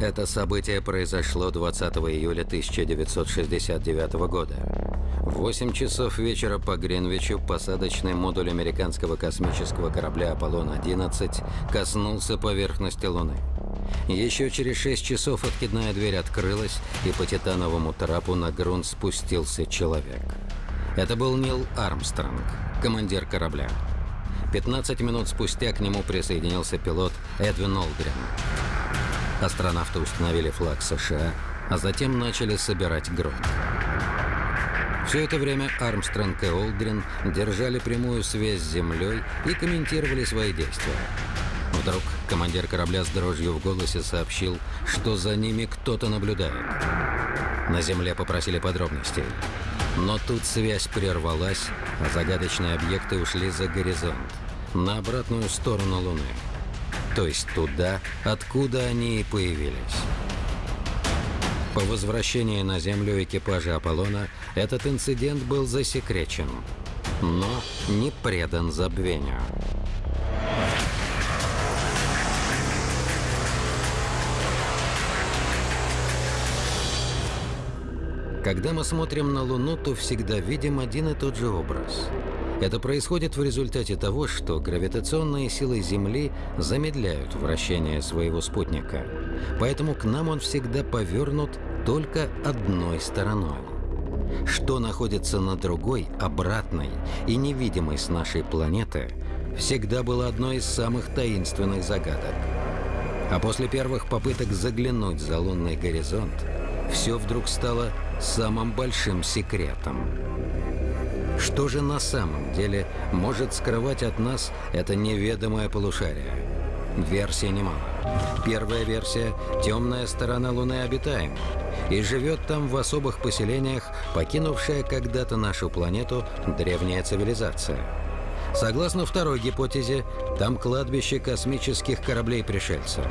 Это событие произошло 20 июля 1969 года. В 8 часов вечера по Гринвичу посадочный модуль американского космического корабля «Аполлон-11» коснулся поверхности Луны. Еще через 6 часов откидная дверь открылась, и по титановому трапу на грунт спустился человек. Это был Нил Армстронг, командир корабля. 15 минут спустя к нему присоединился пилот Эдвин Олдрин. Астронавты установили флаг США, а затем начали собирать грунт. Все это время Армстронг и Олдрин держали прямую связь с Землей и комментировали свои действия. Вдруг командир корабля с дрожью в голосе сообщил, что за ними кто-то наблюдает. На Земле попросили подробностей. Но тут связь прервалась, а загадочные объекты ушли за горизонт, на обратную сторону Луны то есть туда, откуда они и появились. По возвращении на Землю экипажа Аполлона этот инцидент был засекречен, но не предан забвению. Когда мы смотрим на Луну, то всегда видим один и тот же образ – это происходит в результате того, что гравитационные силы Земли замедляют вращение своего спутника. Поэтому к нам он всегда повернут только одной стороной. Что находится на другой, обратной и невидимой с нашей планеты, всегда было одной из самых таинственных загадок. А после первых попыток заглянуть за лунный горизонт, все вдруг стало самым большим секретом. Что же на самом деле может скрывать от нас это неведомое полушарие? Версий немало. Первая версия – темная сторона Луны обитаема, и живет там в особых поселениях, покинувшая когда-то нашу планету древняя цивилизация. Согласно второй гипотезе, там кладбище космических кораблей-пришельцев.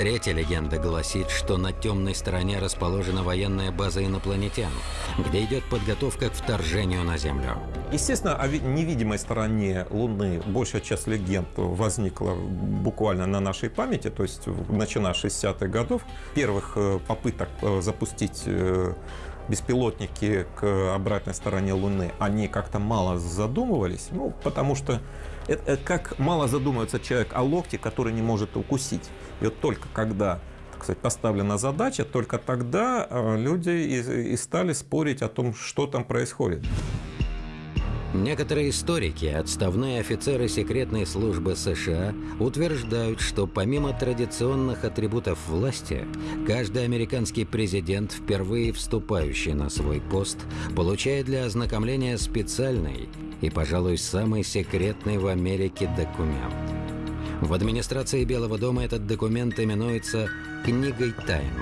Третья легенда гласит, что на темной стороне расположена военная база инопланетян, где идет подготовка к вторжению на Землю. Естественно, о невидимой стороне Луны большая часть легенд возникла буквально на нашей памяти, то есть начиная с 60-х годов. Первых э, попыток э, запустить э, беспилотники к обратной стороне Луны, они как-то мало задумывались, ну, потому что это, как мало задумывается человек о локте, который не может укусить. И вот только когда так сказать, поставлена задача, только тогда э, люди и, и стали спорить о том, что там происходит. Некоторые историки, отставные офицеры секретной службы США, утверждают, что помимо традиционных атрибутов власти, каждый американский президент, впервые вступающий на свой пост, получает для ознакомления специальный и, пожалуй, самый секретный в Америке документ. В администрации Белого дома этот документ именуется «Книгой тайн».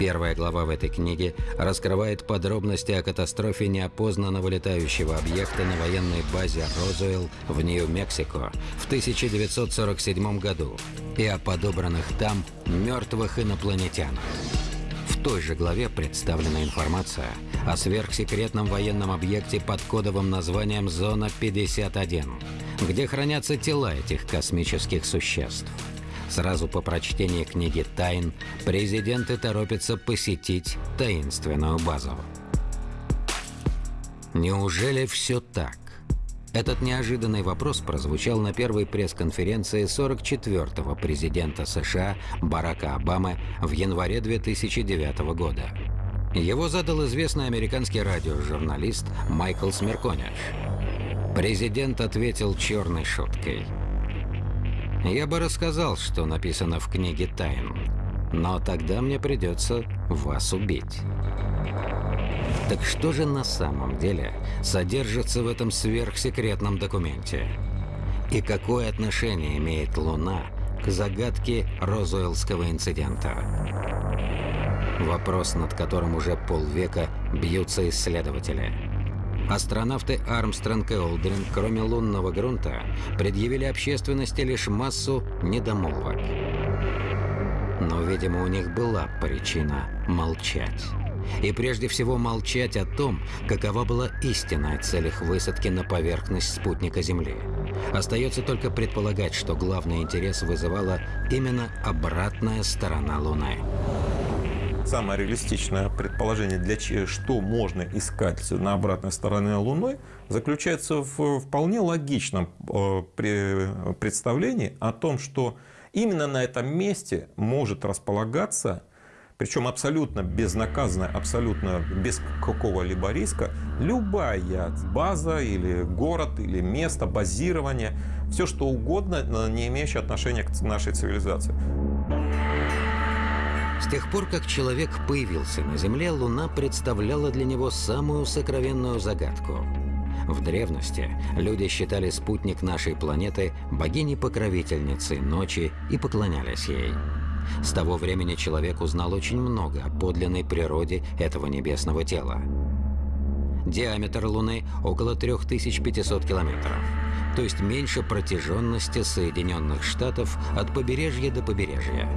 Первая глава в этой книге раскрывает подробности о катастрофе неопознанного летающего объекта на военной базе Розуэлл в Нью-Мексико в 1947 году и о подобранных там мертвых инопланетянах. В той же главе представлена информация о сверхсекретном военном объекте под кодовым названием «Зона-51», где хранятся тела этих космических существ. Сразу по прочтении книги «Тайн» президенты торопятся посетить таинственную базу. Неужели все так? Этот неожиданный вопрос прозвучал на первой пресс-конференции 44-го президента США Барака Обамы в январе 2009 года. Его задал известный американский радиожурналист Майкл Смерконяш. Президент ответил черной шуткой – я бы рассказал, что написано в книге тайн, но тогда мне придется вас убить. Так что же на самом деле содержится в этом сверхсекретном документе? И какое отношение имеет Луна к загадке Розуэллского инцидента? Вопрос, над которым уже полвека бьются исследователи – Астронавты Армстронг и Олдрин, кроме лунного грунта, предъявили общественности лишь массу недомолвок. Но, видимо, у них была причина молчать. И прежде всего молчать о том, какова была истинная цель их высадки на поверхность спутника Земли. Остается только предполагать, что главный интерес вызывала именно обратная сторона Луны. Самое реалистичное предположение, для чего, что можно искать на обратной стороне Луны, заключается в вполне логичном э, представлении о том, что именно на этом месте может располагаться причем абсолютно безнаказанно, абсолютно без какого-либо риска, любая база или город, или место базирования, все что угодно, не имеющее отношения к нашей цивилизации. С тех пор, как человек появился на Земле, Луна представляла для него самую сокровенную загадку. В древности люди считали спутник нашей планеты богиней-покровительницей ночи и поклонялись ей. С того времени человек узнал очень много о подлинной природе этого небесного тела. Диаметр Луны около 3500 километров, то есть меньше протяженности Соединенных Штатов от побережья до побережья.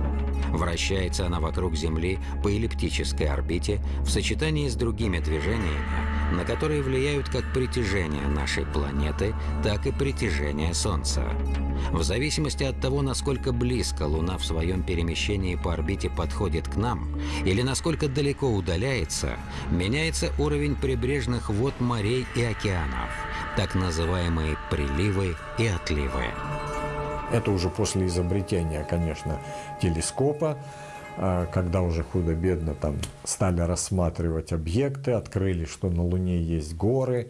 Вращается она вокруг Земли по эллиптической орбите в сочетании с другими движениями, на которые влияют как притяжение нашей планеты, так и притяжение Солнца. В зависимости от того, насколько близко Луна в своем перемещении по орбите подходит к нам или насколько далеко удаляется, меняется уровень прибрежных вод морей и океанов, так называемые приливы и отливы. Это уже после изобретения, конечно, телескопа, когда уже худо-бедно там стали рассматривать объекты, открыли, что на Луне есть горы,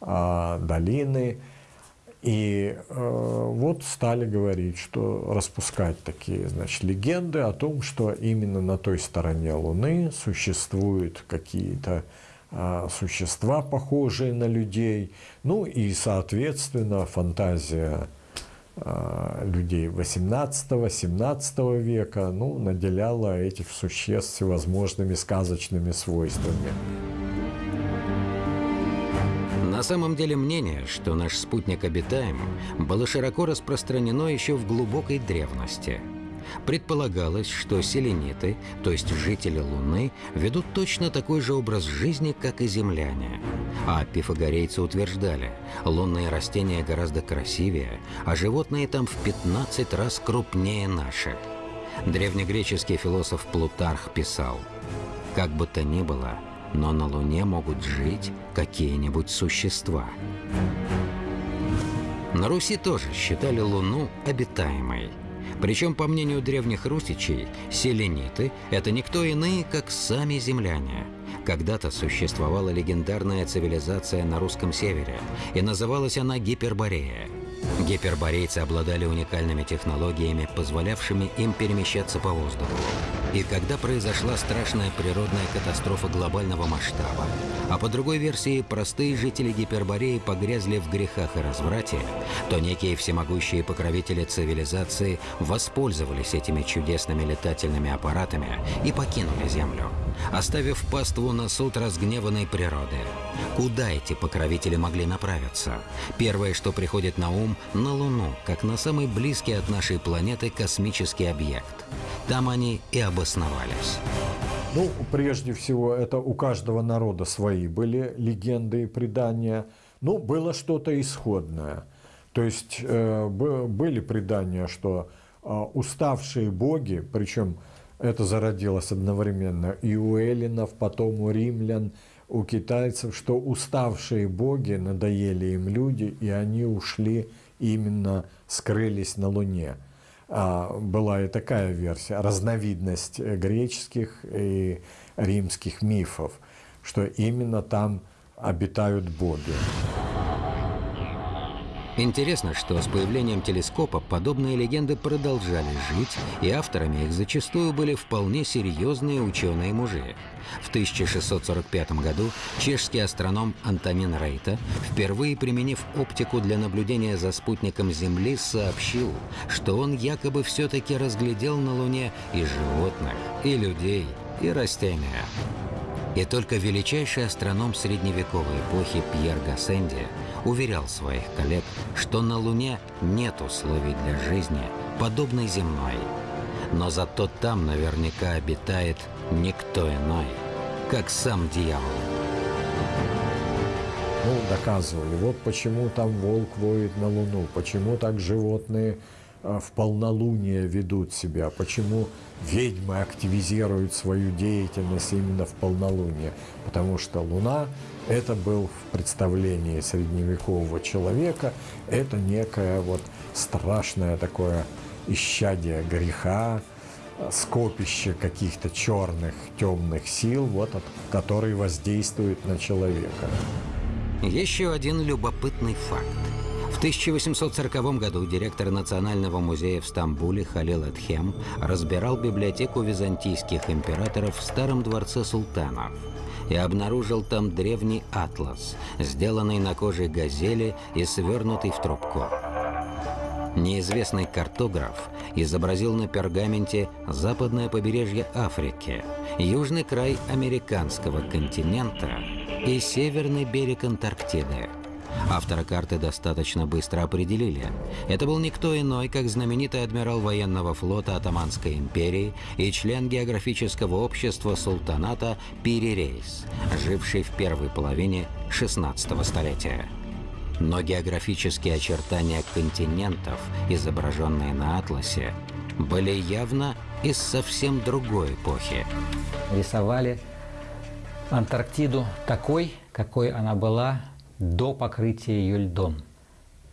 а, долины. И э, вот стали говорить, что распускать такие, значит, легенды о том, что именно на той стороне Луны существуют какие-то э, существа, похожие на людей. Ну и, соответственно, фантазия людей 18-17 века ну, наделяла этих существ всевозможными сказочными свойствами. На самом деле мнение, что наш спутник обитаем, было широко распространено еще в глубокой древности. Предполагалось, что селениты, то есть жители Луны, ведут точно такой же образ жизни, как и земляне. А пифагорейцы утверждали, лунные растения гораздо красивее, а животные там в 15 раз крупнее наших. Древнегреческий философ Плутарх писал, «Как бы то ни было, но на Луне могут жить какие-нибудь существа. На Руси тоже считали Луну обитаемой. Причем, по мнению древних русичей, селениты – это никто иные, как сами земляне. Когда-то существовала легендарная цивилизация на русском севере, и называлась она Гиперборея – Гиперборейцы обладали уникальными технологиями, позволявшими им перемещаться по воздуху. И когда произошла страшная природная катастрофа глобального масштаба, а по другой версии простые жители Гипербореи погрязли в грехах и разврате, то некие всемогущие покровители цивилизации воспользовались этими чудесными летательными аппаратами и покинули Землю, оставив паству на суд разгневанной природы. Куда эти покровители могли направиться? Первое, что приходит на ум, на Луну, как на самый близкий от нашей планеты космический объект. Там они и обосновались. Ну, прежде всего, это у каждого народа свои были легенды и предания. Ну, было что-то исходное. То есть э, были предания, что э, уставшие боги, причем это зародилось одновременно и у эллинов, потом у римлян, у китайцев, что уставшие боги надоели им люди, и они ушли именно скрылись на Луне. А, была и такая версия, разновидность э, греческих и римских мифов, что именно там обитают боги. Интересно, что с появлением телескопа подобные легенды продолжали жить, и авторами их зачастую были вполне серьезные ученые-мужи. В 1645 году чешский астроном Антонин Рейта, впервые применив оптику для наблюдения за спутником Земли, сообщил, что он якобы все-таки разглядел на Луне и животных, и людей, и растения. И только величайший астроном средневековой эпохи Пьер Гассенди уверял своих коллег, что на Луне нет условий для жизни, подобной земной. Но зато там наверняка обитает никто иной, как сам дьявол. ну, доказывали, вот почему там волк воет на Луну, почему так животные а, в полнолуние ведут себя, почему ведьмы активизируют свою деятельность именно в полнолуние. Потому что Луна – это был в представлении средневекового человека, это некое вот страшное такое исчадие греха, скопище каких-то черных, темных сил, вот, от, которые воздействуют на человека. Еще один любопытный факт. В 1840 году директор Национального музея в Стамбуле Халил Эдхем разбирал библиотеку византийских императоров в Старом дворце султанов и обнаружил там древний атлас, сделанный на коже газели и свернутый в трубку. Неизвестный картограф изобразил на пергаменте западное побережье Африки, южный край американского континента и северный берег Антарктиды. Автора карты достаточно быстро определили. Это был никто иной, как знаменитый адмирал военного флота Атаманской империи и член географического общества султаната Пири Рейс, живший в первой половине 16 столетия. Но географические очертания континентов, изображенные на атласе, были явно из совсем другой эпохи. Рисовали Антарктиду такой, какой она была до покрытия ее льдом.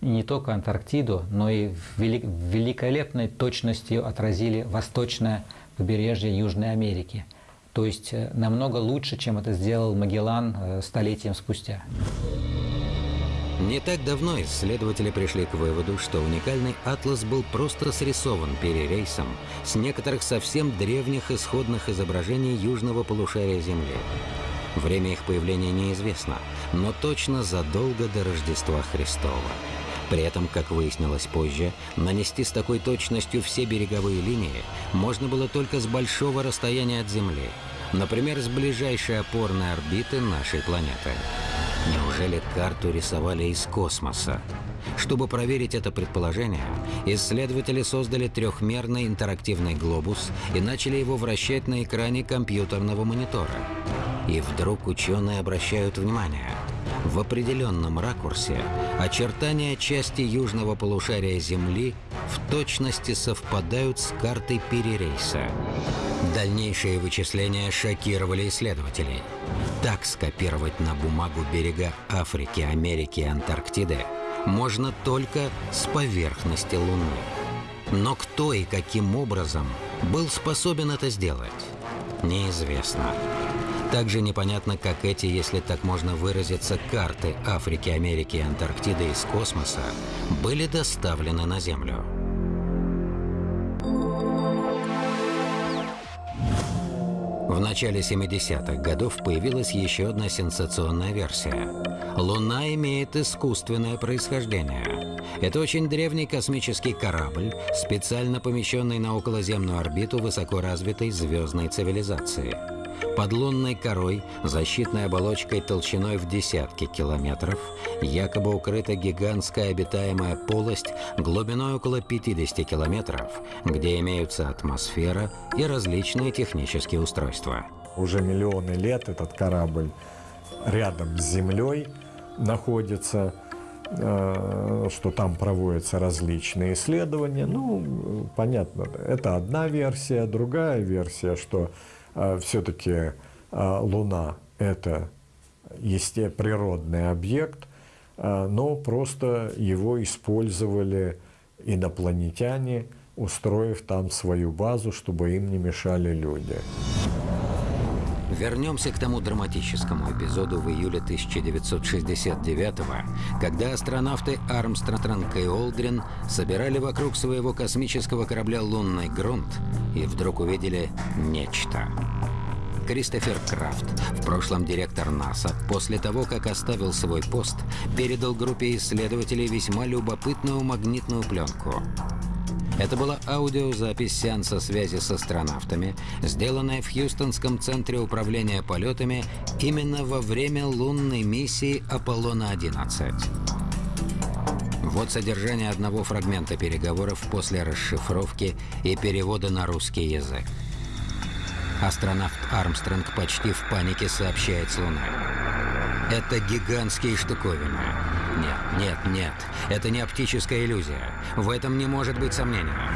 И не только Антарктиду, но и в великолепной точности отразили восточное побережье Южной Америки. То есть э, намного лучше, чем это сделал Магеллан э, столетием спустя. Не так давно исследователи пришли к выводу, что уникальный атлас был просто срисован перерейсом с некоторых совсем древних исходных изображений южного полушария Земли. Время их появления неизвестно, но точно задолго до Рождества Христова. При этом, как выяснилось позже, нанести с такой точностью все береговые линии можно было только с большого расстояния от Земли, например, с ближайшей опорной орбиты нашей планеты. Неужели карту рисовали из космоса? Чтобы проверить это предположение, исследователи создали трехмерный интерактивный глобус и начали его вращать на экране компьютерного монитора. И вдруг ученые обращают внимание. В определенном ракурсе очертания части южного полушария Земли в точности совпадают с картой перерейса. Дальнейшие вычисления шокировали исследователей. Так скопировать на бумагу берега Африки, Америки и Антарктиды можно только с поверхности Луны. Но кто и каким образом был способен это сделать, неизвестно. Также непонятно, как эти, если так можно выразиться, карты Африки, Америки и Антарктиды из космоса были доставлены на Землю. В начале 70-х годов появилась еще одна сенсационная версия. Луна имеет искусственное происхождение. Это очень древний космический корабль, специально помещенный на околоземную орбиту высокоразвитой звездной цивилизации. Под лунной корой, защитной оболочкой толщиной в десятки километров, якобы укрыта гигантская обитаемая полость глубиной около 50 километров, где имеются атмосфера и различные технические устройства. Уже миллионы лет этот корабль рядом с Землей находится, э, что там проводятся различные исследования. Ну, понятно, это одна версия. Другая версия, что все-таки а, Луна – это есте природный объект, а, но просто его использовали инопланетяне, устроив там свою базу, чтобы им не мешали люди. Вернемся к тому драматическому эпизоду в июле 1969 когда астронавты Армстронг и Олдрин собирали вокруг своего космического корабля «Лунный грунт» и вдруг увидели нечто. Кристофер Крафт, в прошлом директор НАСА, после того, как оставил свой пост, передал группе исследователей весьма любопытную магнитную пленку. Это была аудиозапись сеанса связи с астронавтами, сделанная в Хьюстонском центре управления полетами именно во время лунной миссии Аполлона-11. Вот содержание одного фрагмента переговоров после расшифровки и перевода на русский язык. Астронавт Армстронг почти в панике сообщает с Луны. Это гигантские штуковины. Нет, нет, нет. Это не оптическая иллюзия. В этом не может быть сомнения.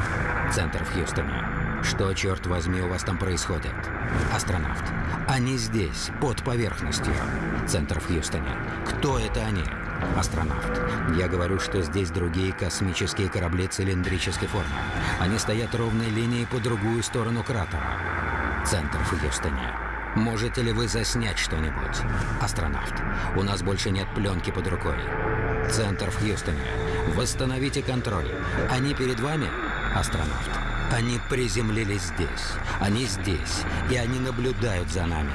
Центр в Хьюстоне. Что, черт возьми, у вас там происходит? Астронавт. Они здесь, под поверхностью. Центр в Хьюстоне. Кто это они? Астронавт. Я говорю, что здесь другие космические корабли цилиндрической формы. Они стоят ровной линией по другую сторону кратера. Центр в Хьюстоне. Можете ли вы заснять что-нибудь? Астронавт. У нас больше нет пленки под рукой. Центр в Хьюстоне. Восстановите контроль. Они перед вами? Астронавт. Они приземлились здесь. Они здесь. И они наблюдают за нами.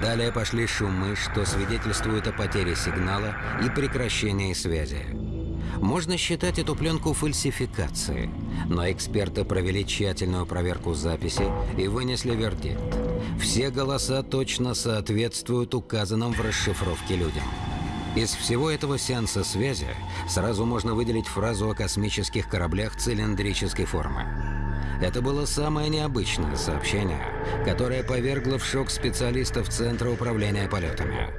Далее пошли шумы, что свидетельствуют о потере сигнала и прекращении связи. Можно считать эту пленку фальсификацией, но эксперты провели тщательную проверку записи и вынесли вердикт. Все голоса точно соответствуют указанным в расшифровке людям. Из всего этого сеанса связи сразу можно выделить фразу о космических кораблях цилиндрической формы. Это было самое необычное сообщение, которое повергло в шок специалистов Центра управления полетами.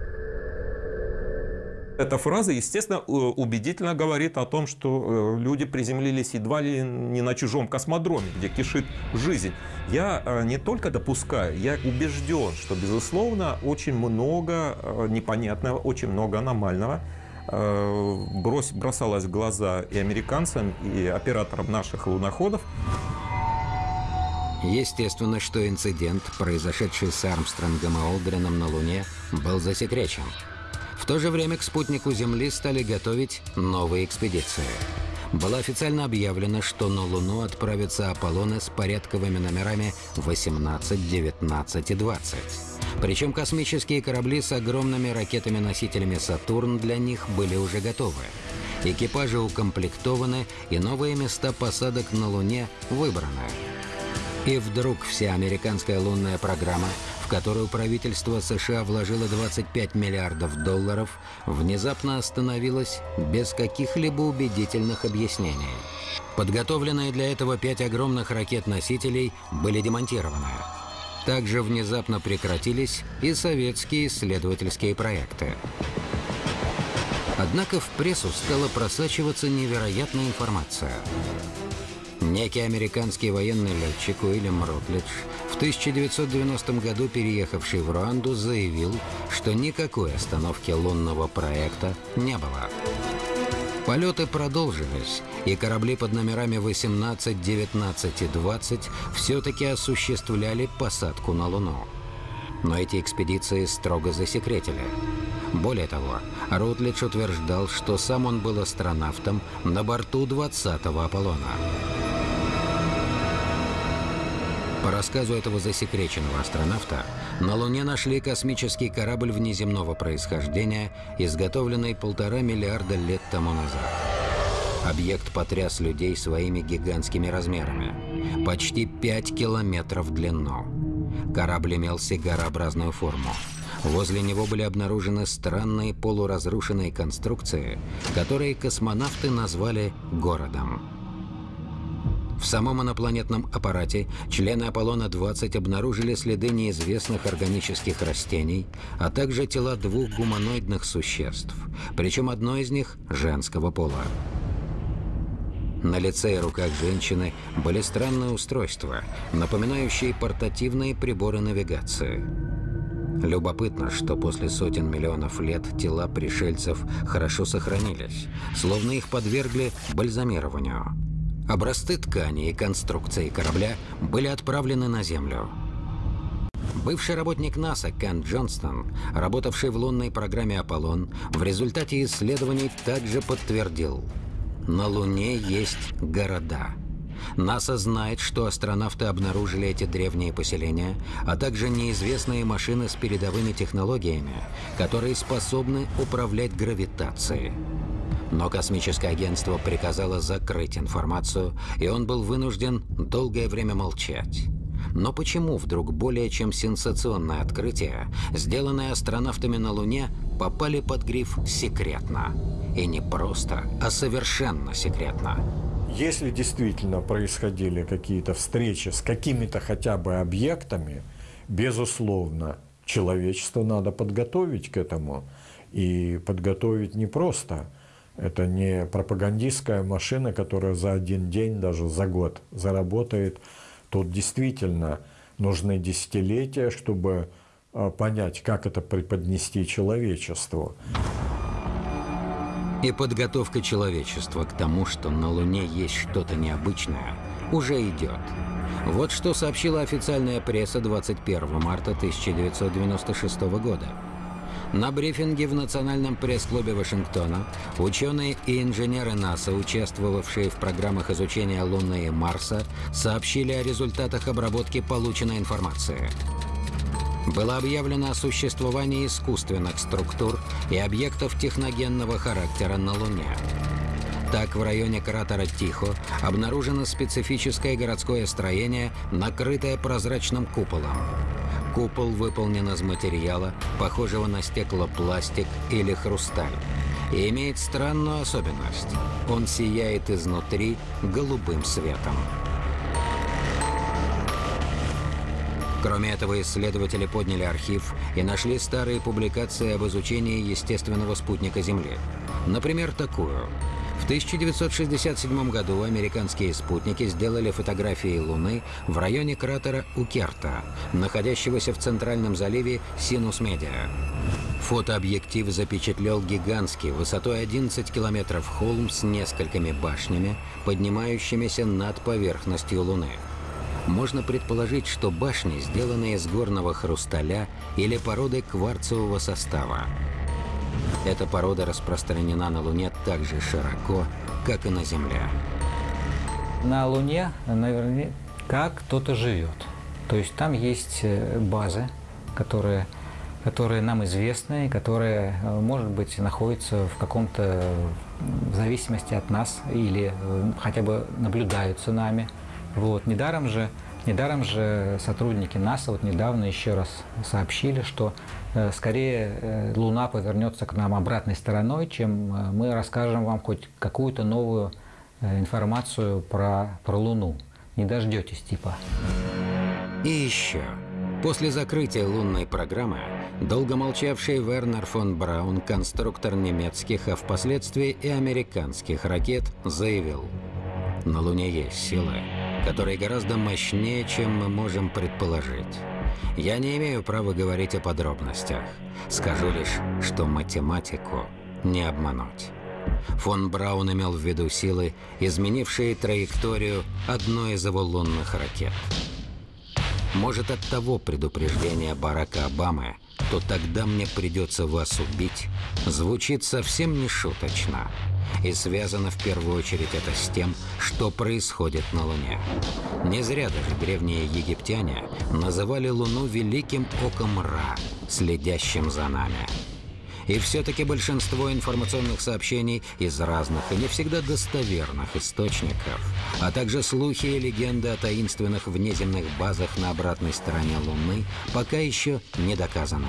Эта фраза, естественно, э, убедительно говорит о том, что э, люди приземлились едва ли не на чужом космодроме, где кишит жизнь. Я э, не только допускаю, я убежден, что, безусловно, очень много непонятного, очень много аномального брось, бросалось в глаза и американцам, и операторам наших луноходов. Естественно, что инцидент, произошедший с Армстронгом и Олдрином на Луне, был засекречен. В то же время к спутнику Земли стали готовить новые экспедиции. Было официально объявлено, что на Луну отправятся Аполлоны с порядковыми номерами 18, 19 и 20. Причем космические корабли с огромными ракетами-носителями «Сатурн» для них были уже готовы. Экипажи укомплектованы, и новые места посадок на Луне выбраны. И вдруг вся американская лунная программа, которую правительство США вложило 25 миллиардов долларов, внезапно остановилась без каких-либо убедительных объяснений. Подготовленные для этого пять огромных ракет-носителей были демонтированы. Также внезапно прекратились и советские исследовательские проекты. Однако в прессу стала просачиваться невероятная информация. Некий американский военный летчик Уильям Ротлидж, в 1990 году переехавший в Руанду, заявил, что никакой остановки лунного проекта не было. Полеты продолжились, и корабли под номерами 18, 19 и 20 все-таки осуществляли посадку на Луну. Но эти экспедиции строго засекретили. Более того, Рутлидж утверждал, что сам он был астронавтом на борту 20-го Аполлона. По рассказу этого засекреченного астронавта, на Луне нашли космический корабль внеземного происхождения, изготовленный полтора миллиарда лет тому назад. Объект потряс людей своими гигантскими размерами. Почти 5 километров в длину. Корабль имел сигарообразную форму. Возле него были обнаружены странные полуразрушенные конструкции, которые космонавты назвали «городом». В самом инопланетном аппарате члены Аполлона-20 обнаружили следы неизвестных органических растений, а также тела двух гуманоидных существ, причем одно из них женского пола. На лице и руках женщины были странные устройства, напоминающие портативные приборы навигации. Любопытно, что после сотен миллионов лет тела пришельцев хорошо сохранились, словно их подвергли бальзамированию. Образцы ткани и конструкции корабля были отправлены на Землю. Бывший работник НАСА Кен Джонстон, работавший в лунной программе «Аполлон», в результате исследований также подтвердил – на Луне есть города. НАСА знает, что астронавты обнаружили эти древние поселения, а также неизвестные машины с передовыми технологиями, которые способны управлять гравитацией. Но космическое агентство приказало закрыть информацию, и он был вынужден долгое время молчать. Но почему вдруг более чем сенсационное открытие, сделанное астронавтами на Луне, попали под гриф «секретно»? И не просто, а совершенно секретно. Если действительно происходили какие-то встречи с какими-то хотя бы объектами, безусловно, человечество надо подготовить к этому. И подготовить не просто. Это не пропагандистская машина, которая за один день, даже за год заработает. Тут действительно нужны десятилетия, чтобы а, понять, как это преподнести человечеству. И подготовка человечества к тому, что на Луне есть что-то необычное, уже идет. Вот что сообщила официальная пресса 21 марта 1996 года. На брифинге в Национальном пресс-клубе Вашингтона ученые и инженеры НАСА, участвовавшие в программах изучения Луны и Марса, сообщили о результатах обработки полученной информации. Было объявлено о существовании искусственных структур и объектов техногенного характера на Луне. Так, в районе кратера Тихо обнаружено специфическое городское строение, накрытое прозрачным куполом. Купол выполнен из материала, похожего на стеклопластик или хрусталь, и имеет странную особенность. Он сияет изнутри голубым светом. Кроме этого, исследователи подняли архив и нашли старые публикации об изучении естественного спутника Земли. Например, такую – в 1967 году американские спутники сделали фотографии Луны в районе кратера Укерта, находящегося в центральном заливе Синус-Медиа. Фотообъектив запечатлел гигантский, высотой 11 километров холм с несколькими башнями, поднимающимися над поверхностью Луны. Можно предположить, что башни сделаны из горного хрусталя или породы кварцевого состава. Эта порода распространена на Луне так же широко, как и на Земле. На Луне наверняка кто-то живет. То есть там есть э, базы, которые, которые нам известны, которые, э, может быть, находятся в каком-то, в зависимости от нас, или э, хотя бы наблюдаются нами. Вот. Недаром же Недаром же сотрудники НАСА вот недавно еще раз сообщили, что э, скорее э, Луна повернется к нам обратной стороной, чем э, мы расскажем вам хоть какую-то новую информацию про, про Луну. Не дождетесь типа. И еще. После закрытия лунной программы долго молчавший Вернер фон Браун, конструктор немецких, а впоследствии и американских ракет, заявил, на Луне есть силы, которые гораздо мощнее, чем мы можем предположить. Я не имею права говорить о подробностях. Скажу лишь, что математику не обмануть. Фон Браун имел в виду силы, изменившие траекторию одной из его лунных ракет. Может, от того предупреждения Барака Обамы, то тогда мне придется вас убить, звучит совсем не шуточно. И связано в первую очередь это с тем, что происходит на Луне. Не зря даже древние египтяне называли Луну Великим Оком Ра, следящим за нами. И все-таки большинство информационных сообщений из разных и не всегда достоверных источников, а также слухи и легенды о таинственных внеземных базах на обратной стороне Луны пока еще не доказаны.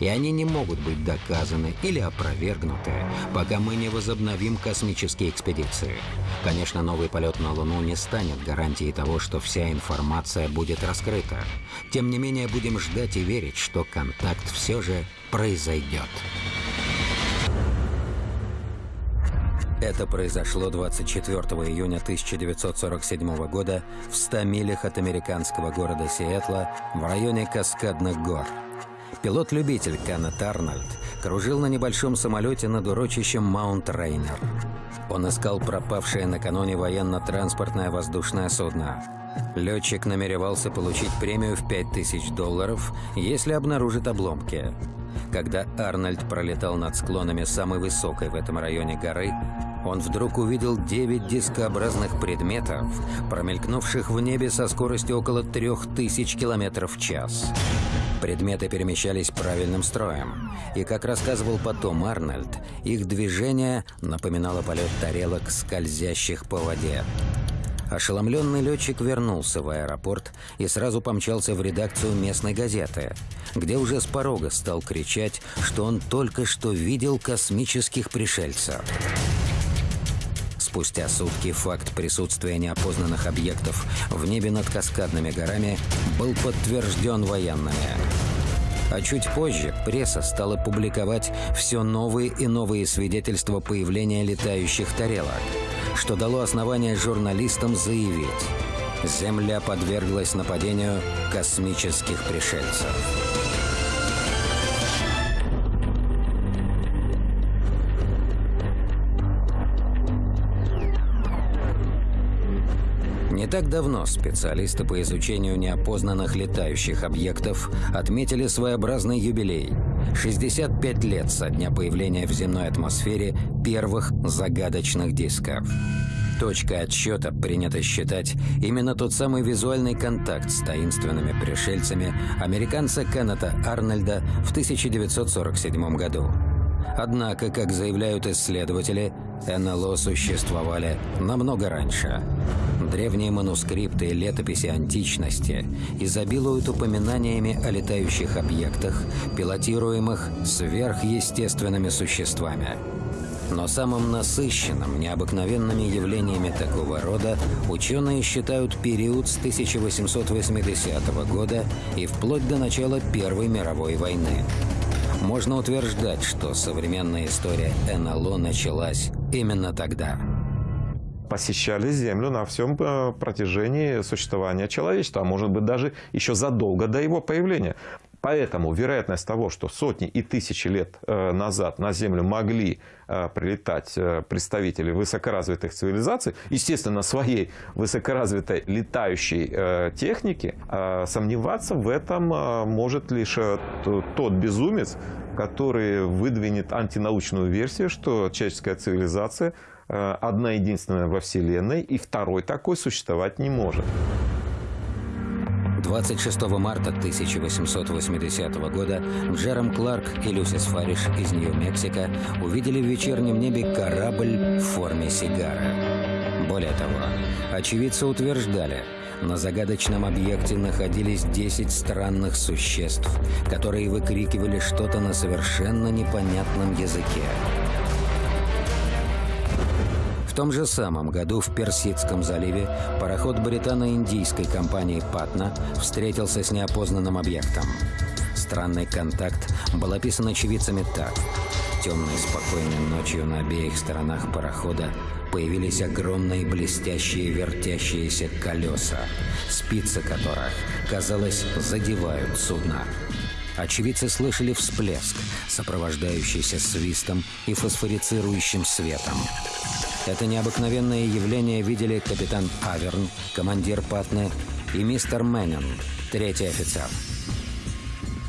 И они не могут быть доказаны или опровергнуты, пока мы не возобновим космические экспедиции. Конечно, новый полет на Луну не станет гарантией того, что вся информация будет раскрыта. Тем не менее, будем ждать и верить, что контакт все же произойдет. Это произошло 24 июня 1947 года в 100 милях от американского города Сиэтла в районе Каскадных гор. Пилот-любитель Кеннет Арнольд кружил на небольшом самолете над урочищем Маунт Рейнер. Он искал пропавшее накануне военно-транспортное воздушное судно. Летчик намеревался получить премию в 5000 долларов, если обнаружит обломки. Когда Арнольд пролетал над склонами самой высокой в этом районе горы, он вдруг увидел девять дискообразных предметов, промелькнувших в небе со скоростью около трех тысяч километров в час. Предметы перемещались правильным строем, и, как рассказывал потом Арнольд, их движение напоминало полет тарелок, скользящих по воде. Ошеломленный летчик вернулся в аэропорт и сразу помчался в редакцию местной газеты, где уже с порога стал кричать, что он только что видел космических пришельцев. Спустя сутки факт присутствия неопознанных объектов в небе над каскадными горами был подтвержден военными. А чуть позже пресса стала публиковать все новые и новые свидетельства появления летающих тарелок, что дало основание журналистам заявить – Земля подверглась нападению космических пришельцев. Не так давно специалисты по изучению неопознанных летающих объектов отметили своеобразный юбилей – 65 лет со дня появления в земной атмосфере первых загадочных дисков. Точкой отсчета принято считать именно тот самый визуальный контакт с таинственными пришельцами американца Кеннета Арнольда в 1947 году. Однако, как заявляют исследователи, НЛО существовали намного раньше. Древние манускрипты и летописи античности изобилуют упоминаниями о летающих объектах, пилотируемых сверхъестественными существами. Но самым насыщенным необыкновенными явлениями такого рода ученые считают период с 1880 года и вплоть до начала Первой мировой войны. Можно утверждать, что современная история НЛО началась именно тогда. Посещали Землю на всем э, протяжении существования человечества, а может быть даже еще задолго до его появления. Поэтому вероятность того, что сотни и тысячи лет э, назад на Землю могли э, прилетать представители высокоразвитых цивилизаций, естественно, своей высокоразвитой летающей техники, сомневаться в этом может лишь тот безумец, который выдвинет антинаучную версию, что человеческая цивилизация одна единственная во Вселенной, и второй такой существовать не может. 26 марта 1880 года Джером Кларк и Люсис Фариш из Нью-Мексико увидели в вечернем небе корабль в форме сигары. Более того, очевидцы утверждали – на загадочном объекте находились 10 странных существ, которые выкрикивали что-то на совершенно непонятном языке. В том же самом году в Персидском заливе пароход британо-индийской компании «Патна» встретился с неопознанным объектом. Странный контакт был описан очевидцами так. Темной спокойной ночью на обеих сторонах парохода появились огромные блестящие вертящиеся колеса, спицы которых, казалось, задевают судно. Очевидцы слышали всплеск, сопровождающийся свистом и фосфорицирующим светом. Это необыкновенное явление видели капитан Аверн, командир Патны, и мистер Мэннин, третий офицер.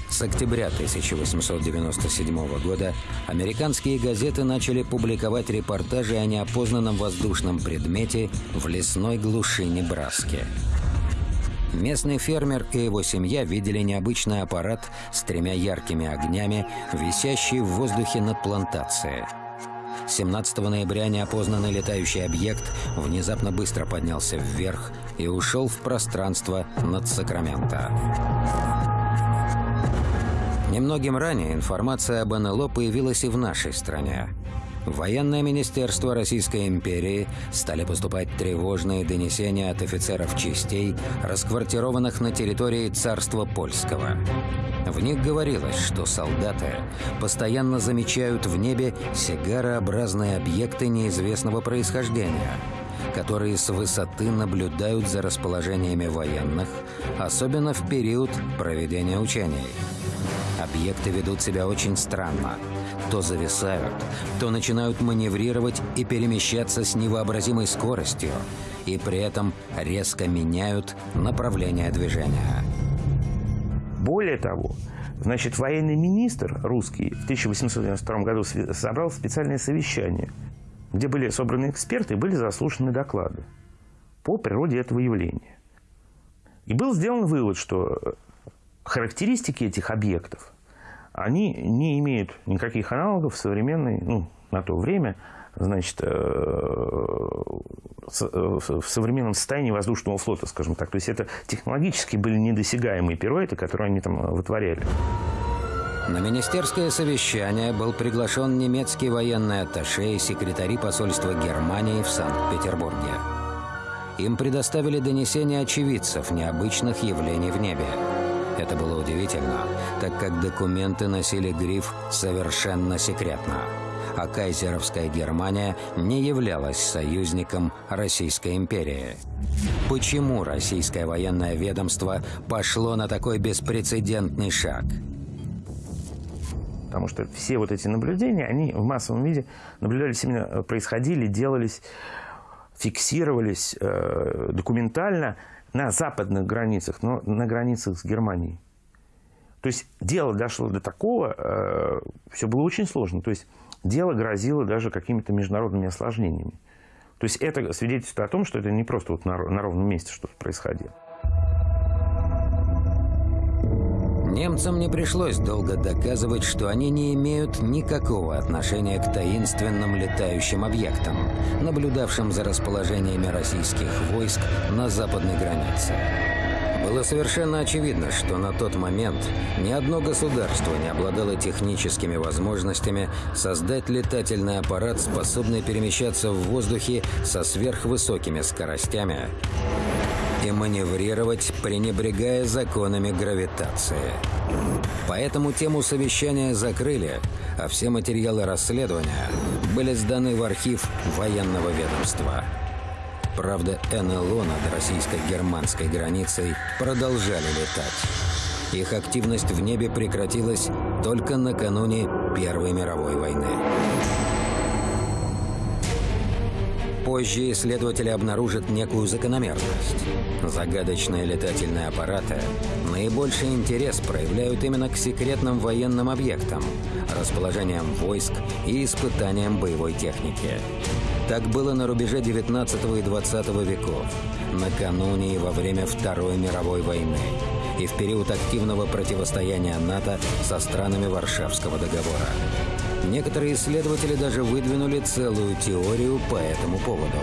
С октября 1897 года американские газеты начали публиковать репортажи о неопознанном воздушном предмете в лесной глуши Небраски. Местный фермер и его семья видели необычный аппарат с тремя яркими огнями, висящий в воздухе над плантацией. 17 ноября неопознанный летающий объект внезапно быстро поднялся вверх и ушел в пространство над Сакраменто. Немногим ранее информация об НЛО появилась и в нашей стране. В военное министерство Российской империи стали поступать тревожные донесения от офицеров частей, расквартированных на территории царства польского. В них говорилось, что солдаты постоянно замечают в небе сигарообразные объекты неизвестного происхождения, которые с высоты наблюдают за расположениями военных, особенно в период проведения учений. Объекты ведут себя очень странно. То зависают, то начинают маневрировать и перемещаться с невообразимой скоростью, и при этом резко меняют направление движения. Более того, значит, военный министр русский в 1892 году собрал специальное совещание, где были собраны эксперты и были заслушаны доклады по природе этого явления. И был сделан вывод, что характеристики этих объектов они не имеют никаких аналогов в современной, ну, на то время, значит, э, в современном состоянии воздушного флота, скажем так. То есть это технологически были недосягаемые пируэты, которые они там вытворяли. На министерское совещание был приглашен немецкий военный атташе и секретари посольства Германии в Санкт-Петербурге. Им предоставили донесения очевидцев необычных явлений в небе. Это было удивительно, так как документы носили гриф «Совершенно секретно», а кайзеровская Германия не являлась союзником Российской империи. Почему российское военное ведомство пошло на такой беспрецедентный шаг? Потому что все вот эти наблюдения, они в массовом виде наблюдались именно, э, происходили, делались, фиксировались э, документально на западных границах, но на границах с Германией. То есть дело дошло до такого, э, все было очень сложно. То есть дело грозило даже какими-то международными осложнениями. То есть это свидетельствует о том, что это не просто вот на, на ровном месте что-то происходило. Немцам не пришлось долго доказывать, что они не имеют никакого отношения к таинственным летающим объектам, наблюдавшим за расположениями российских войск на западной границе. Было совершенно очевидно, что на тот момент ни одно государство не обладало техническими возможностями создать летательный аппарат, способный перемещаться в воздухе со сверхвысокими скоростями и маневрировать, пренебрегая законами гравитации. Поэтому тему совещания закрыли, а все материалы расследования были сданы в архив военного ведомства. Правда, НЛО над российско-германской границей продолжали летать. Их активность в небе прекратилась только накануне Первой мировой войны. Позже исследователи обнаружат некую закономерность. Загадочные летательные аппараты наибольший интерес проявляют именно к секретным военным объектам, расположениям войск и испытаниям боевой техники. Так было на рубеже 19 и 20 веков, накануне и во время Второй мировой войны и в период активного противостояния НАТО со странами Варшавского договора. Некоторые исследователи даже выдвинули целую теорию по этому поводу.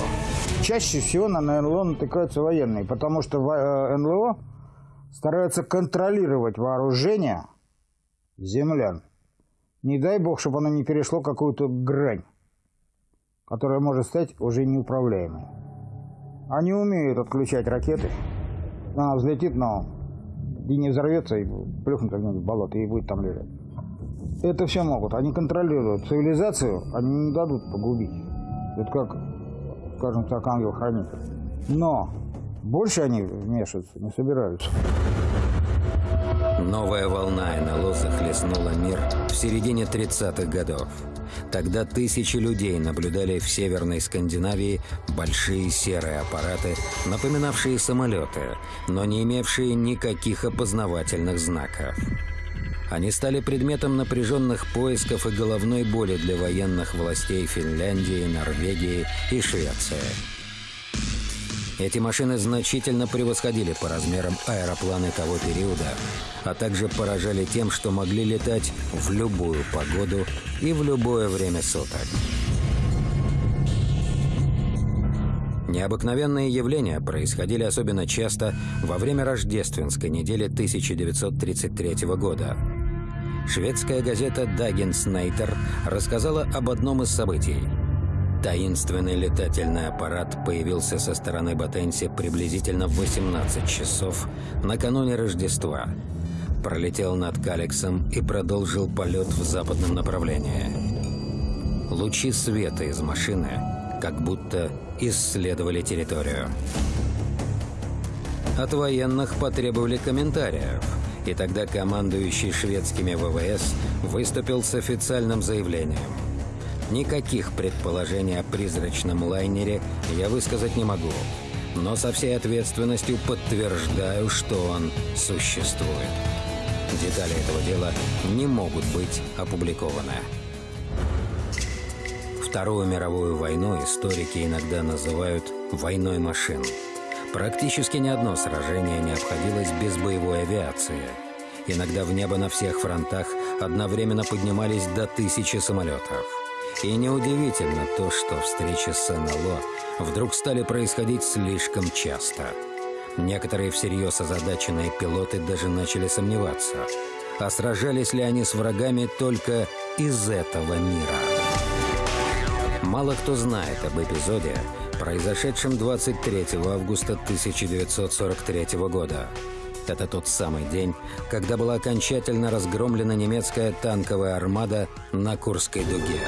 Чаще всего на НЛО натыкаются военные, потому что э, НЛО стараются контролировать вооружение землян. Не дай бог, чтобы оно не перешло какую-то грань, которая может стать уже неуправляемой. Они умеют отключать ракеты. Она взлетит, но и не взорвется, и плюхнется в болото, и будет там лежать. Это все могут. Они контролируют цивилизацию, они не дадут погубить. Это как, скажем так, ангел-хранитель. Но больше они вмешиваться не собираются. Новая волна НЛО захлестнула мир в середине 30-х годов. Тогда тысячи людей наблюдали в Северной Скандинавии большие серые аппараты, напоминавшие самолеты, но не имевшие никаких опознавательных знаков. Они стали предметом напряженных поисков и головной боли для военных властей Финляндии, Норвегии и Швеции. Эти машины значительно превосходили по размерам аэропланы того периода, а также поражали тем, что могли летать в любую погоду и в любое время суток. Необыкновенные явления происходили особенно часто во время рождественской недели 1933 года. Шведская газета «Даггинс Нейтер» рассказала об одном из событий – Таинственный летательный аппарат появился со стороны Батенси приблизительно в 18 часов накануне Рождества. Пролетел над Калексом и продолжил полет в западном направлении. Лучи света из машины как будто исследовали территорию. От военных потребовали комментариев, и тогда командующий шведскими ВВС выступил с официальным заявлением – Никаких предположений о призрачном лайнере я высказать не могу, но со всей ответственностью подтверждаю, что он существует. Детали этого дела не могут быть опубликованы. Вторую мировую войну историки иногда называют «войной машин». Практически ни одно сражение не обходилось без боевой авиации. Иногда в небо на всех фронтах одновременно поднимались до тысячи самолетов. И неудивительно то, что встречи с НЛО вдруг стали происходить слишком часто. Некоторые всерьез озадаченные пилоты даже начали сомневаться, а сражались ли они с врагами только из этого мира. Мало кто знает об эпизоде, произошедшем 23 августа 1943 года. Это тот самый день, когда была окончательно разгромлена немецкая танковая армада на Курской дуге.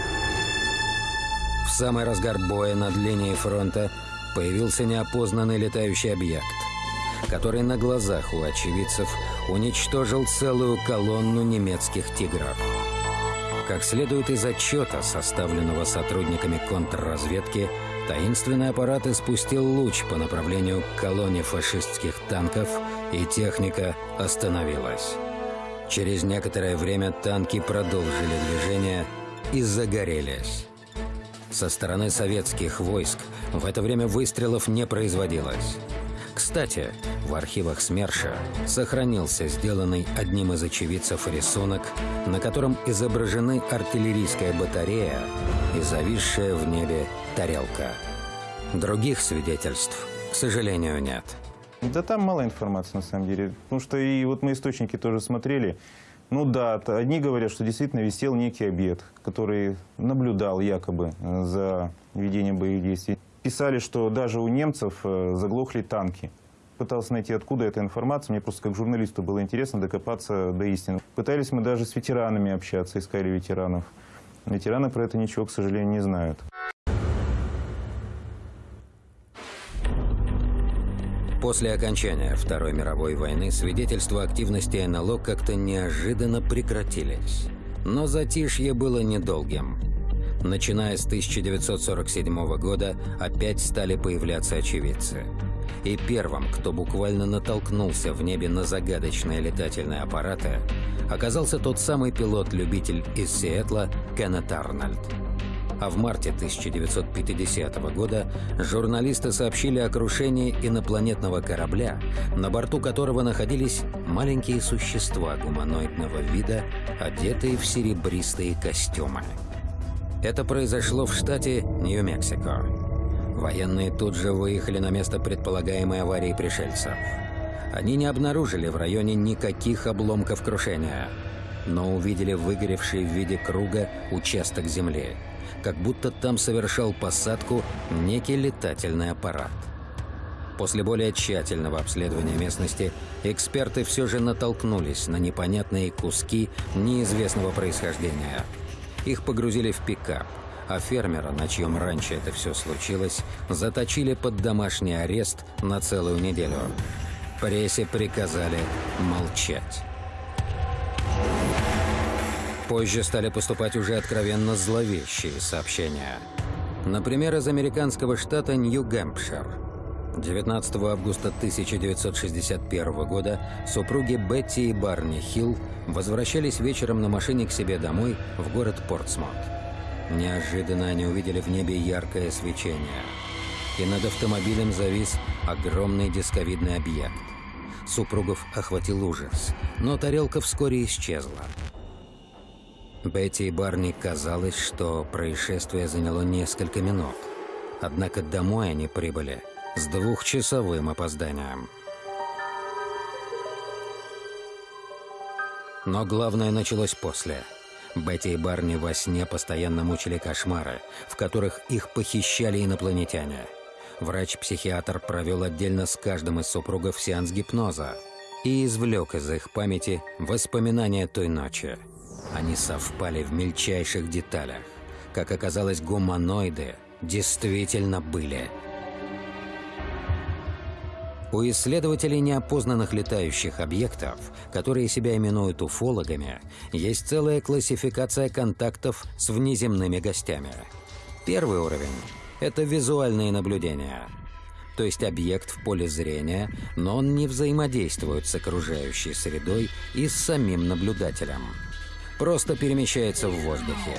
В самый разгар боя над линией фронта появился неопознанный летающий объект, который на глазах у очевидцев уничтожил целую колонну немецких «Тигров». Как следует из отчета, составленного сотрудниками контрразведки, таинственный аппарат испустил луч по направлению к колонне фашистских танков, и техника остановилась. Через некоторое время танки продолжили движение и загорелись. Со стороны советских войск в это время выстрелов не производилось. Кстати, в архивах СМЕРШа сохранился сделанный одним из очевидцев рисунок, на котором изображены артиллерийская батарея и зависшая в небе тарелка. Других свидетельств, к сожалению, нет. Да там мало информации, на самом деле. Потому что и вот мы источники тоже смотрели. Ну да, одни говорят, что действительно висел некий объект, который наблюдал якобы за ведением боевых действий. Писали, что даже у немцев э, заглохли танки. Пытался найти, откуда эта информация. Мне просто как журналисту было интересно докопаться до истины. Пытались мы даже с ветеранами общаться, искали ветеранов. Ветераны про это ничего, к сожалению, не знают. После окончания Второй мировой войны свидетельства активности НЛО как-то неожиданно прекратились. Но затишье было недолгим. Начиная с 1947 года опять стали появляться очевидцы. И первым, кто буквально натолкнулся в небе на загадочные летательные аппараты, оказался тот самый пилот-любитель из Сиэтла Кеннет Арнольд а в марте 1950 года журналисты сообщили о крушении инопланетного корабля, на борту которого находились маленькие существа гуманоидного вида, одетые в серебристые костюмы. Это произошло в штате Нью-Мексико. Военные тут же выехали на место предполагаемой аварии пришельцев. Они не обнаружили в районе никаких обломков крушения, но увидели выгоревший в виде круга участок земли – как будто там совершал посадку некий летательный аппарат. После более тщательного обследования местности эксперты все же натолкнулись на непонятные куски неизвестного происхождения. Их погрузили в пикап, а фермера, на чьем раньше это все случилось, заточили под домашний арест на целую неделю. Прессе приказали молчать. Позже стали поступать уже откровенно зловещие сообщения. Например, из американского штата Нью-Гэмпшир. 19 августа 1961 года супруги Бетти и Барни Хилл возвращались вечером на машине к себе домой в город Портсмут. Неожиданно они увидели в небе яркое свечение. И над автомобилем завис огромный дисковидный объект. Супругов охватил ужас, но тарелка вскоре исчезла. Бетти и Барни казалось, что происшествие заняло несколько минут. Однако домой они прибыли с двухчасовым опозданием. Но главное началось после. Бетти и Барни во сне постоянно мучили кошмары, в которых их похищали инопланетяне. Врач-психиатр провел отдельно с каждым из супругов сеанс гипноза и извлек из их памяти воспоминания той ночи – они совпали в мельчайших деталях. Как оказалось, гуманоиды действительно были. У исследователей неопознанных летающих объектов, которые себя именуют уфологами, есть целая классификация контактов с внеземными гостями. Первый уровень – это визуальные наблюдения. То есть объект в поле зрения, но он не взаимодействует с окружающей средой и с самим наблюдателем – просто перемещается в воздухе.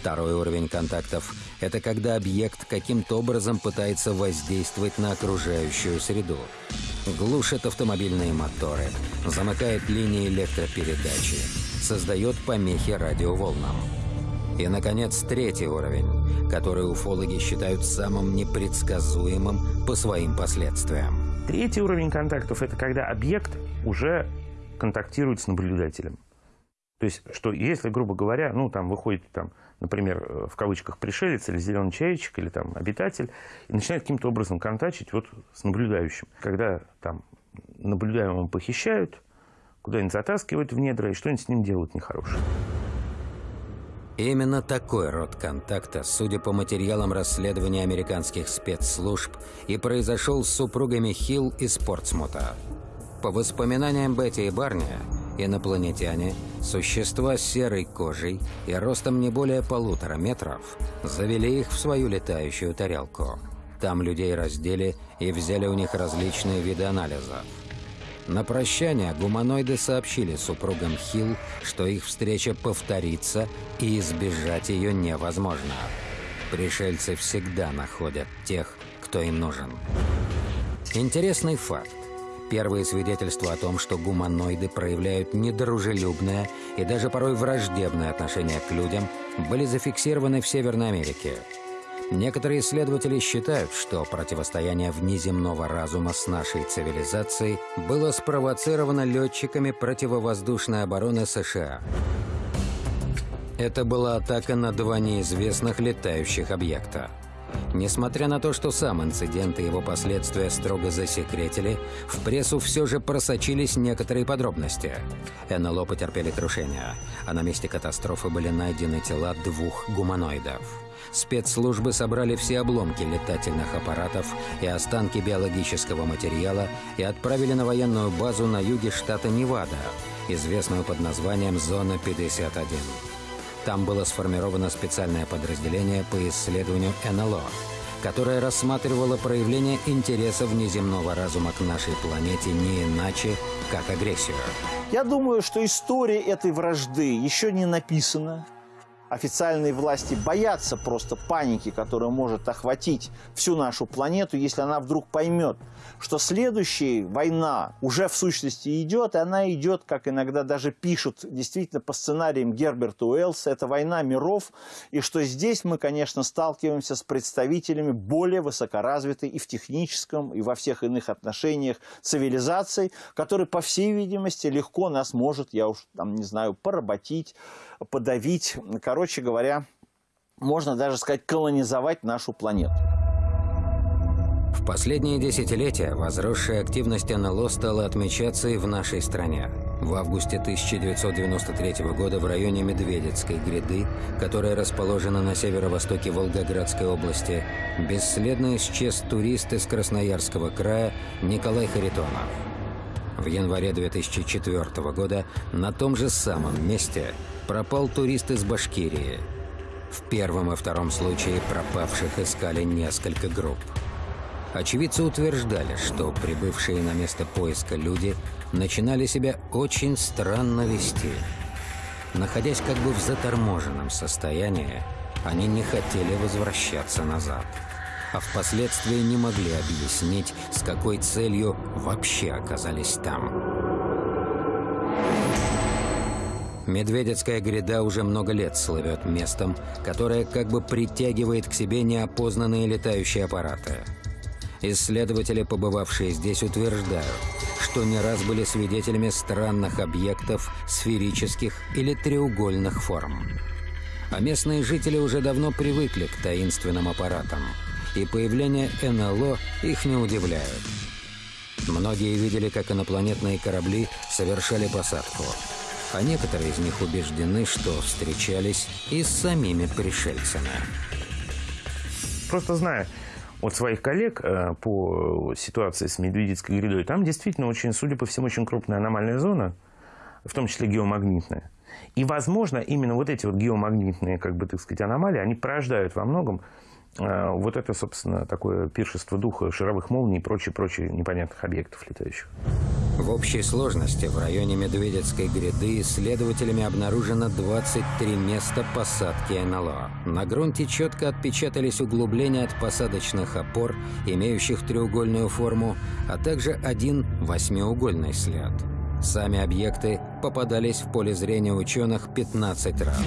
Второй уровень контактов – это когда объект каким-то образом пытается воздействовать на окружающую среду. Глушит автомобильные моторы, замыкает линии электропередачи, создает помехи радиоволнам. И, наконец, третий уровень, который уфологи считают самым непредсказуемым по своим последствиям. Третий уровень контактов – это когда объект уже контактирует с наблюдателем. То есть, что если, грубо говоря, ну, там выходит, там, например, э, в кавычках пришелец или зеленый человечек, или там обитатель, и начинает каким-то образом контачить вот с наблюдающим. Когда там наблюдаемого похищают, куда-нибудь затаскивают в недра и что-нибудь с ним делают нехорошее. Именно такой род контакта, судя по материалам расследования американских спецслужб, и произошел с супругами Хилл и Спортсмута. По воспоминаниям Бетти и Барни, инопланетяне, существа с серой кожей и ростом не более полутора метров, завели их в свою летающую тарелку. Там людей раздели и взяли у них различные виды анализов. На прощание гуманоиды сообщили супругам Хилл, что их встреча повторится и избежать ее невозможно. Пришельцы всегда находят тех, кто им нужен. Интересный факт. Первые свидетельства о том, что гуманоиды проявляют недружелюбное и даже порой враждебное отношение к людям, были зафиксированы в Северной Америке – Некоторые исследователи считают, что противостояние внеземного разума с нашей цивилизацией было спровоцировано летчиками противовоздушной обороны США. Это была атака на два неизвестных летающих объекта. Несмотря на то, что сам инцидент и его последствия строго засекретили, в прессу все же просочились некоторые подробности. НЛО потерпели крушение, а на месте катастрофы были найдены тела двух гуманоидов спецслужбы собрали все обломки летательных аппаратов и останки биологического материала и отправили на военную базу на юге штата Невада, известную под названием «Зона 51». Там было сформировано специальное подразделение по исследованию НЛО, которое рассматривало проявление интереса внеземного разума к нашей планете не иначе, как агрессию. Я думаю, что история этой вражды еще не написана официальные власти боятся просто паники, которая может охватить всю нашу планету, если она вдруг поймет, что следующая война уже в сущности идет, и она идет, как иногда даже пишут, действительно по сценариям Герберта Уэллса, это война миров, и что здесь мы, конечно, сталкиваемся с представителями более высокоразвитой и в техническом, и во всех иных отношениях цивилизаций, которые, по всей видимости, легко нас может, я уж там не знаю, поработить, подавить, короче говоря, можно даже сказать, колонизовать нашу планету. В последние десятилетия возросшая активность НЛО стала отмечаться и в нашей стране. В августе 1993 года в районе Медведецкой гряды, которая расположена на северо-востоке Волгоградской области, бесследно исчез турист из Красноярского края Николай Харитонов. В январе 2004 года на том же самом месте пропал турист из Башкирии. В первом и втором случае пропавших искали несколько групп. Очевидцы утверждали, что прибывшие на место поиска люди начинали себя очень странно вести. Находясь как бы в заторможенном состоянии, они не хотели возвращаться назад а впоследствии не могли объяснить, с какой целью вообще оказались там. Медведецкая гряда уже много лет слывет местом, которое как бы притягивает к себе неопознанные летающие аппараты. Исследователи, побывавшие здесь, утверждают, что не раз были свидетелями странных объектов сферических или треугольных форм. А местные жители уже давно привыкли к таинственным аппаратам – и появление НЛО их не удивляет. Многие видели, как инопланетные корабли совершали посадку, а некоторые из них убеждены, что встречались и с самими пришельцами. Просто знаю от своих коллег э, по ситуации с Медведицкой грядой, там действительно очень, судя по всему, очень крупная аномальная зона, в том числе геомагнитная. И, возможно, именно вот эти вот геомагнитные, как бы, так сказать, аномалии, они порождают во многом вот это, собственно, такое пиршество духа шаровых молний и прочее-прочее непонятных объектов летающих. В общей сложности в районе Медведецкой гряды исследователями обнаружено 23 места посадки НЛО. На грунте четко отпечатались углубления от посадочных опор, имеющих треугольную форму, а также один восьмиугольный след. Сами объекты попадались в поле зрения ученых 15 раз.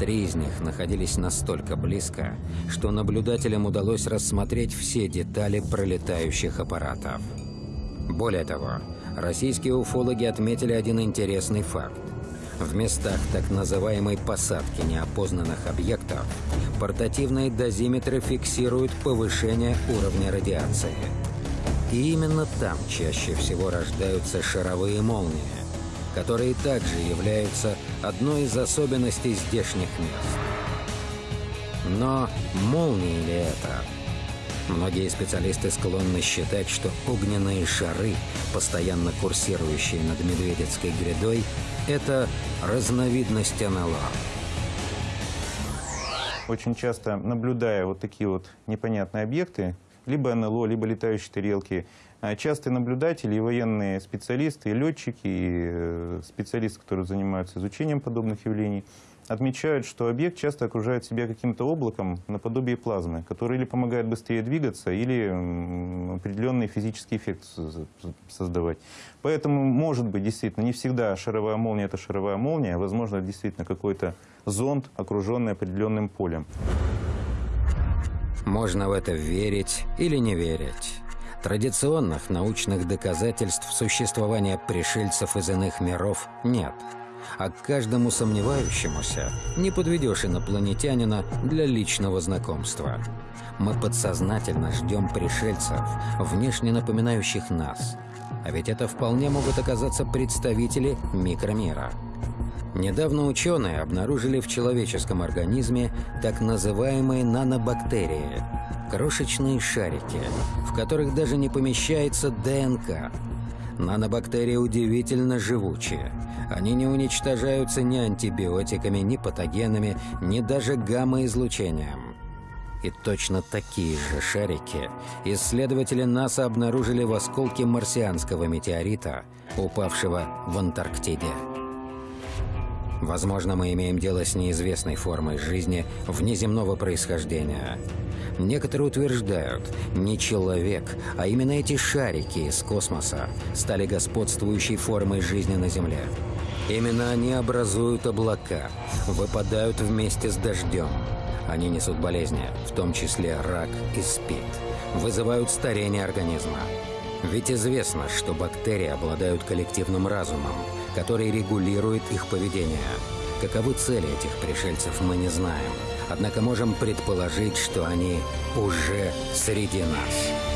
Три из них находились настолько близко, что наблюдателям удалось рассмотреть все детали пролетающих аппаратов. Более того, российские уфологи отметили один интересный факт. В местах так называемой посадки неопознанных объектов портативные дозиметры фиксируют повышение уровня радиации. И именно там чаще всего рождаются шаровые молнии, которые также являются одной из особенностей здешних мест. Но молнии ли это? Многие специалисты склонны считать, что огненные шары, постоянно курсирующие над Медведецкой грядой, это разновидность НЛО. Очень часто, наблюдая вот такие вот непонятные объекты, либо НЛО, либо летающие тарелки, а частые наблюдатели и военные специалисты, и летчики, и э, специалисты, которые занимаются изучением подобных явлений, отмечают, что объект часто окружает себя каким-то облаком наподобие плазмы, который или помогает быстрее двигаться, или определенный физический эффект создавать. Поэтому, может быть, действительно, не всегда шаровая молния – это шаровая молния, а, возможно, действительно какой-то зонд, окруженный определенным полем. Можно в это верить или не верить. Традиционных научных доказательств существования пришельцев из иных миров нет – а к каждому сомневающемуся не подведешь инопланетянина для личного знакомства. Мы подсознательно ждем пришельцев, внешне напоминающих нас. А ведь это вполне могут оказаться представители микромира. Недавно ученые обнаружили в человеческом организме так называемые нанобактерии – крошечные шарики, в которых даже не помещается ДНК. Нанобактерии удивительно живучие – они не уничтожаются ни антибиотиками, ни патогенами, ни даже гамма-излучением. И точно такие же шарики исследователи НАСА обнаружили в осколке марсианского метеорита, упавшего в Антарктиде. Возможно, мы имеем дело с неизвестной формой жизни внеземного происхождения. Некоторые утверждают, не человек, а именно эти шарики из космоса стали господствующей формой жизни на Земле. Именно они образуют облака, выпадают вместе с дождем. Они несут болезни, в том числе рак и СПИД, вызывают старение организма. Ведь известно, что бактерии обладают коллективным разумом, который регулирует их поведение. Каковы цели этих пришельцев, мы не знаем. Однако можем предположить, что они уже среди нас.